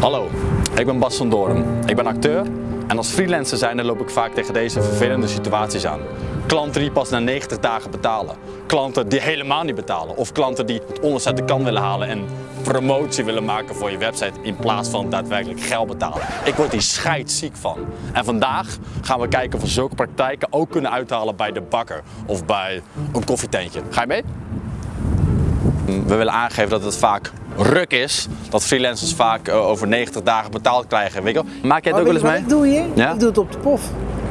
Hallo, ik ben Bas van Doorn. Ik ben acteur en als freelancer zijnde loop ik vaak tegen deze vervelende situaties aan. Klanten die pas na 90 dagen betalen. Klanten die helemaal niet betalen. Of klanten die het onderste de kan willen halen en promotie willen maken voor je website in plaats van daadwerkelijk geld betalen. Ik word hier scheidsziek van. En vandaag gaan we kijken of we zulke praktijken ook kunnen uithalen bij de bakker of bij een koffietentje. Ga je mee? We willen aangeven dat het vaak ruk is. Dat freelancers vaak eh, over 90 dagen betaald krijgen. Weet je wel? Maak jij het ook wel eens mee? Ik doe hier? Ja? Ik doe het op de pof.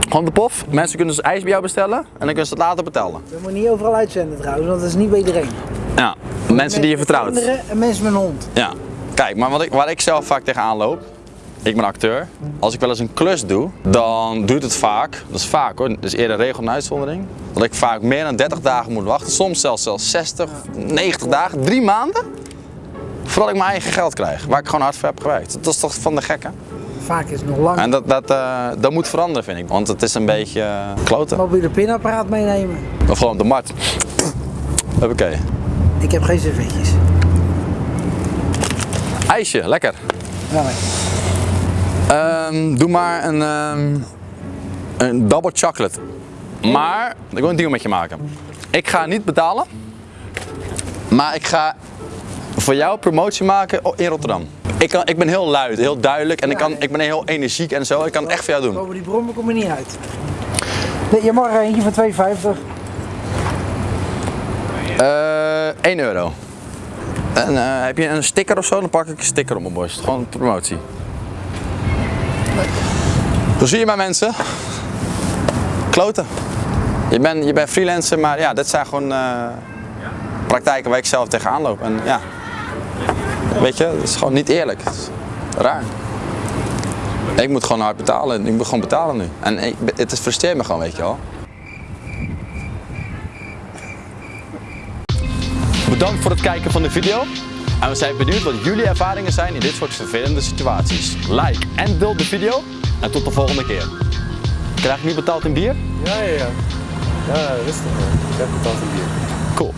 Gewoon de pof. Mensen kunnen dus ijs bij jou bestellen en dan kunnen ze het later betalen. We moeten niet overal uitzenden trouwens, want dat is niet bij iedereen. Ja, mensen die je vertrouwt. kinderen En mensen met een hond. Ja. Kijk, maar wat ik, waar ik zelf vaak tegenaan loop, ik ben acteur. Als ik wel eens een klus doe, dan duurt het vaak, dat is vaak hoor, dus eerder regel en uitzondering, dat ik vaak meer dan 30 dagen moet wachten. Soms zelfs, zelfs 60, 90 dagen, drie maanden, voordat ik mijn eigen geld krijg. Waar ik gewoon hard voor heb gewerkt. Dat is toch van de gekke? Vaak is het nog lang. En dat, dat, eh, dat moet veranderen vind ik, want het is een beetje uh, kloten. Mobiele pinapparaat meenemen. Of gewoon de markt. Oké. Ik heb geen servetjes. IJsje, lekker. Ja, nee. Ehm, doe maar een, ehm, een double chocolate. Maar, ik wil een deal met je maken. Ik ga niet betalen, maar ik ga voor jou promotie maken in Rotterdam. Ik, kan, ik ben heel luid, heel duidelijk en ik, kan, ik ben heel energiek en zo. Ik kan het echt voor jou doen. Boven die brommen kom je niet uit. Nee, je mag er eentje van 2,50. Eh 1 euro. En eh, heb je een sticker of zo? Dan pak ik een sticker op mijn borst. Gewoon promotie. Zo zie je maar mensen. Kloten. Je bent, je bent freelancer, maar ja, dit zijn gewoon eh, praktijken waar ik zelf tegenaan loop. En ja, weet je, het is gewoon niet eerlijk. Het is raar. Ik moet gewoon hard betalen. Ik moet gewoon betalen nu. En ik, het frustreert me gewoon, weet je wel. Bedankt voor het kijken van de video. En we zijn benieuwd wat jullie ervaringen zijn in dit soort vervelende situaties. Like en deel de video. En tot de volgende keer. Krijg ik nu betaald in bier? Ja, ja, ja. Ja, rustig. Ik heb betaald een bier. Cool.